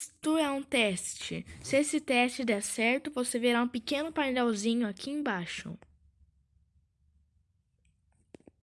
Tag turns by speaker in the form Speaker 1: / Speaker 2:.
Speaker 1: Isto é um teste. Se esse teste der certo, você verá um pequeno painelzinho aqui embaixo.